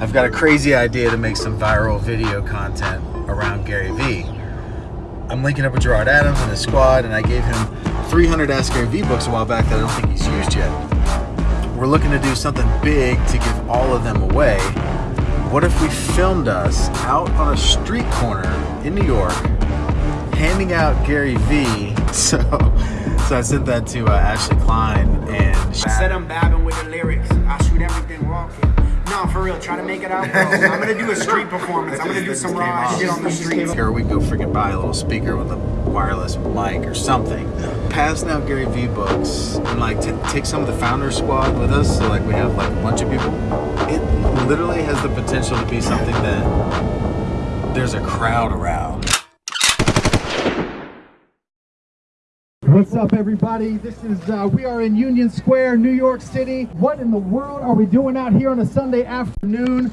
I've got a crazy idea to make some viral video content around Gary Vee. I'm linking up with Gerard Adams and his squad, and I gave him 300 Ask Gary Vee books a while back that I don't think he's used yet. We're looking to do something big to give all of them away. What if we filmed us out on a street corner in New York handing out Gary Vee? So, so I sent that to uh, Ashley Klein, and she said I'm babbing No, for real, try to make it out, bro. I'm gonna do a street performance. I'm gonna do some raw shit on the streets. Or we go freaking buy a little speaker with a wireless mic or something. Pass now Gary Vee books and like take some of the founder squad with us. So like we have like a bunch of people. It literally has the potential to be something that there's a crowd around. What's up, everybody? This is, uh, we are in Union Square, New York City. What in the world are we doing out here on a Sunday afternoon?